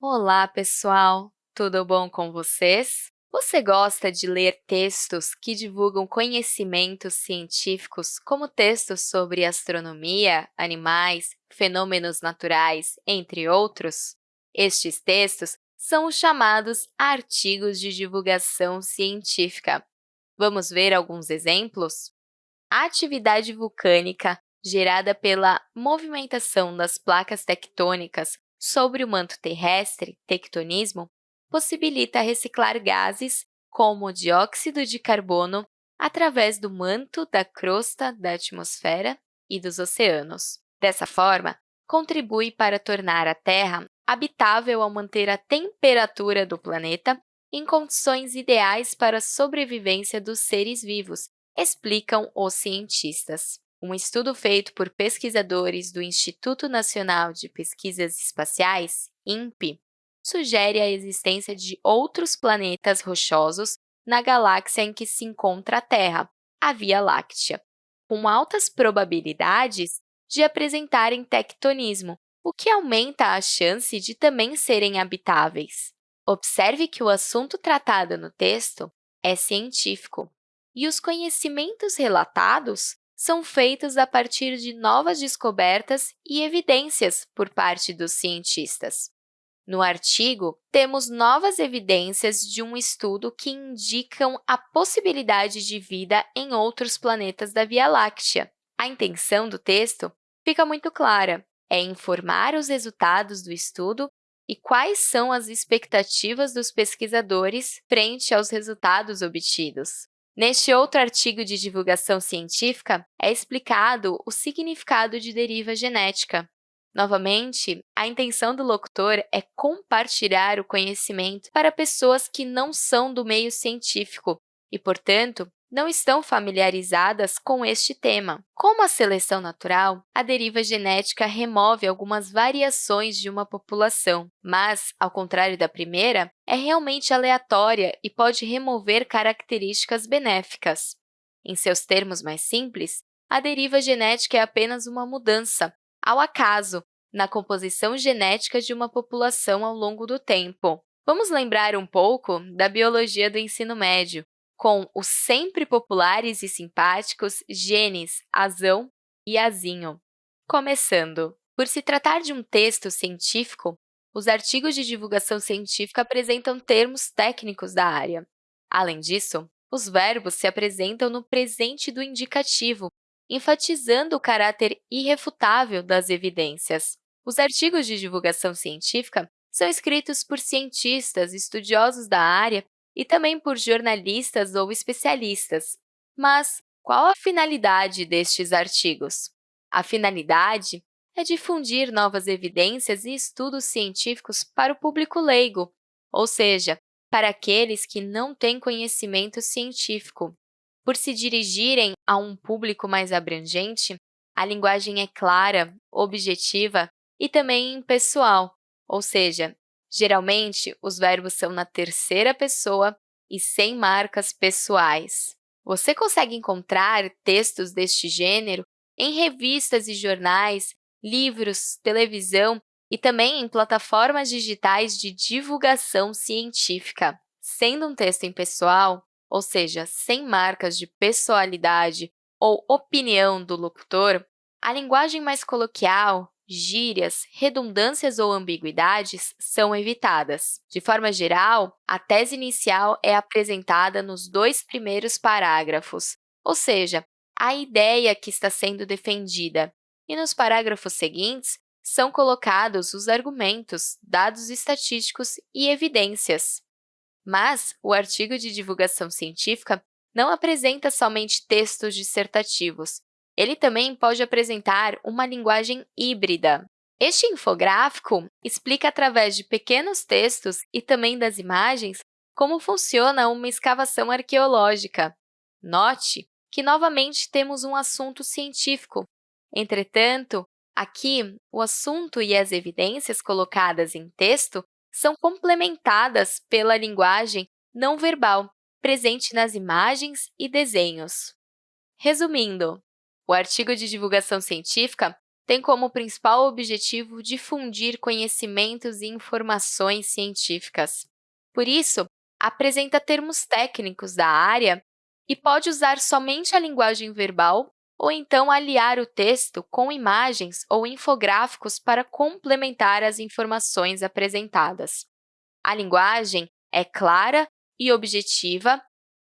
Olá, pessoal! Tudo bom com vocês? Você gosta de ler textos que divulgam conhecimentos científicos, como textos sobre astronomia, animais, fenômenos naturais, entre outros? Estes textos são os chamados artigos de divulgação científica. Vamos ver alguns exemplos? A atividade vulcânica gerada pela movimentação das placas tectônicas sobre o manto terrestre, tectonismo, possibilita reciclar gases como o dióxido de carbono através do manto da crosta da atmosfera e dos oceanos. Dessa forma, contribui para tornar a Terra habitável ao manter a temperatura do planeta em condições ideais para a sobrevivência dos seres vivos, explicam os cientistas. Um estudo feito por pesquisadores do Instituto Nacional de Pesquisas Espaciais, INPE, sugere a existência de outros planetas rochosos na galáxia em que se encontra a Terra, a Via Láctea, com altas probabilidades de apresentarem tectonismo, o que aumenta a chance de também serem habitáveis. Observe que o assunto tratado no texto é científico, e os conhecimentos relatados são feitos a partir de novas descobertas e evidências por parte dos cientistas. No artigo, temos novas evidências de um estudo que indicam a possibilidade de vida em outros planetas da Via Láctea. A intenção do texto fica muito clara, é informar os resultados do estudo e quais são as expectativas dos pesquisadores frente aos resultados obtidos. Neste outro artigo de divulgação científica, é explicado o significado de deriva genética. Novamente, a intenção do locutor é compartilhar o conhecimento para pessoas que não são do meio científico e, portanto, não estão familiarizadas com este tema. Como a seleção natural, a deriva genética remove algumas variações de uma população, mas, ao contrário da primeira, é realmente aleatória e pode remover características benéficas. Em seus termos mais simples, a deriva genética é apenas uma mudança, ao acaso, na composição genética de uma população ao longo do tempo. Vamos lembrar um pouco da biologia do ensino médio, com os sempre populares e simpáticos genes azão e azinho. Começando, por se tratar de um texto científico, os artigos de divulgação científica apresentam termos técnicos da área. Além disso, os verbos se apresentam no presente do indicativo, enfatizando o caráter irrefutável das evidências. Os artigos de divulgação científica são escritos por cientistas, estudiosos da área e também por jornalistas ou especialistas. Mas qual a finalidade destes artigos? A finalidade é difundir novas evidências e estudos científicos para o público leigo, ou seja, para aqueles que não têm conhecimento científico. Por se dirigirem a um público mais abrangente, a linguagem é clara, objetiva e também pessoal, ou seja, Geralmente, os verbos são na terceira pessoa e sem marcas pessoais. Você consegue encontrar textos deste gênero em revistas e jornais, livros, televisão e também em plataformas digitais de divulgação científica. Sendo um texto impessoal, ou seja, sem marcas de pessoalidade ou opinião do locutor, a linguagem mais coloquial, gírias, redundâncias ou ambiguidades são evitadas. De forma geral, a tese inicial é apresentada nos dois primeiros parágrafos, ou seja, a ideia que está sendo defendida, e nos parágrafos seguintes são colocados os argumentos, dados estatísticos e evidências. Mas o artigo de divulgação científica não apresenta somente textos dissertativos, ele também pode apresentar uma linguagem híbrida. Este infográfico explica, através de pequenos textos e também das imagens, como funciona uma escavação arqueológica. Note que, novamente, temos um assunto científico. Entretanto, aqui, o assunto e as evidências colocadas em texto são complementadas pela linguagem não verbal, presente nas imagens e desenhos. Resumindo, o artigo de divulgação científica tem como principal objetivo difundir conhecimentos e informações científicas. Por isso, apresenta termos técnicos da área e pode usar somente a linguagem verbal ou então aliar o texto com imagens ou infográficos para complementar as informações apresentadas. A linguagem é clara e objetiva,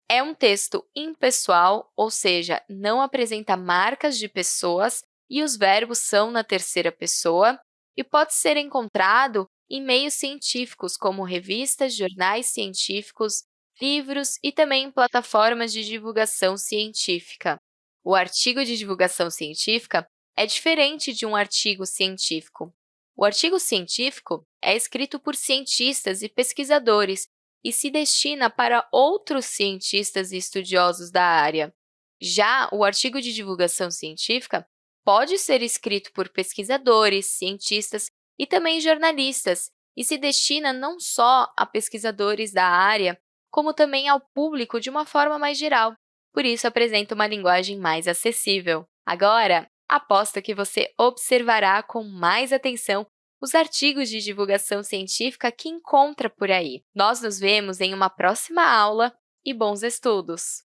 é um texto impessoal, ou seja, não apresenta marcas de pessoas e os verbos são na terceira pessoa, e pode ser encontrado em meios científicos, como revistas, jornais científicos, livros e também em plataformas de divulgação científica. O artigo de divulgação científica é diferente de um artigo científico. O artigo científico é escrito por cientistas e pesquisadores e se destina para outros cientistas e estudiosos da área. Já o artigo de divulgação científica pode ser escrito por pesquisadores, cientistas e também jornalistas, e se destina não só a pesquisadores da área, como também ao público de uma forma mais geral por isso apresenta uma linguagem mais acessível. Agora, aposto que você observará com mais atenção os artigos de divulgação científica que encontra por aí. Nós nos vemos em uma próxima aula e bons estudos!